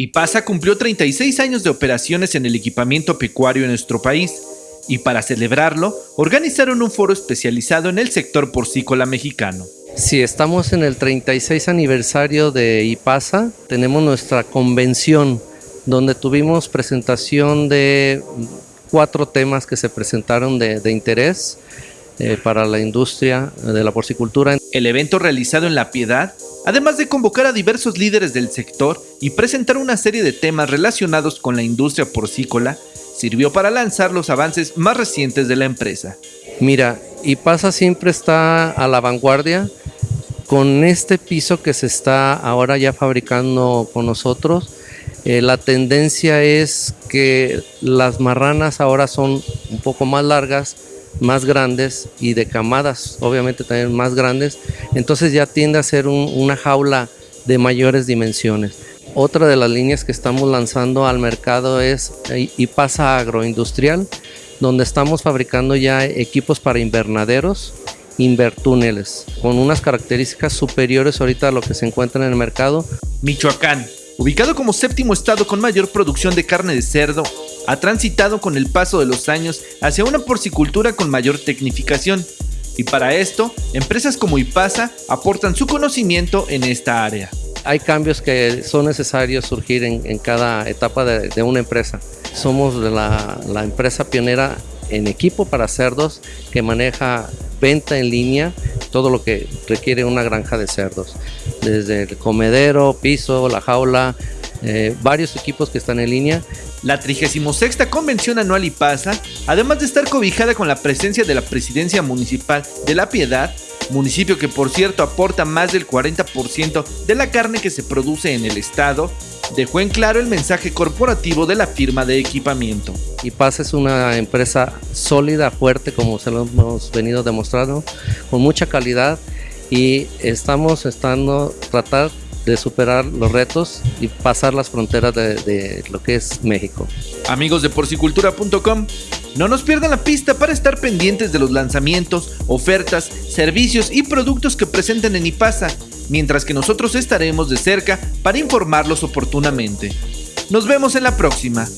IPASA cumplió 36 años de operaciones en el equipamiento pecuario en nuestro país y para celebrarlo organizaron un foro especializado en el sector porcícola mexicano. Sí, estamos en el 36 aniversario de IPASA, tenemos nuestra convención donde tuvimos presentación de cuatro temas que se presentaron de, interés eh, para la industria de la porcicultura. El evento realizado en La Piedad además de convocar a diversos líderes del sector y presentar una serie de temas relacionados con la industria porcícola, sirvió para lanzar los avances más recientes de la empresa. Mira, IPASA siempre está a la vanguardia con este piso que se está ahora ya fabricando con nosotros. Eh, la tendencia es que las marranas ahora son un poco más largas, más grandes y de camadas obviamente también más grandes, entonces ya tiende a ser una jaula de mayores dimensiones. Otra de las líneas que estamos lanzando al mercado es IPASA Agroindustrial, donde estamos fabricando ya equipos para invernaderos, invertúneles, con unas características superiores ahorita a lo que se encuentra en el mercado. Michoacán, ubicado como séptimo estado con mayor producción de carne de cerdo, ha transitado con el paso de los años hacia una porcicultura con mayor tecnificación, y para esto, empresas como IPASA aportan su conocimiento en esta área. Hay cambios que son necesarios surgir en, cada etapa de, una empresa. Somos la, empresa pionera en equipo para cerdos que maneja venta en línea, todo lo que requiere una granja de cerdos, desde el comedero, piso, la jaula, eh, varios equipos que están en línea. La 36 Convención Anual IPASA, además de estar cobijada con la presencia de la Presidencia Municipal de La Piedad, municipio que por cierto aporta más del 40% de la carne que se produce en el estado, dejó en claro el mensaje corporativo de la firma de equipamiento. IPASA es una empresa sólida, fuerte, como se lo hemos venido demostrando, con mucha calidad y estamos estando tratar de superar los retos y pasar las fronteras de, lo que es México. Amigos de porcicultura.com, no nos pierdan la pista para estar pendientes de los lanzamientos, ofertas, servicios y productos que presenten en IPASA, mientras que nosotros estaremos de cerca para informarlos oportunamente. Nos vemos en la próxima.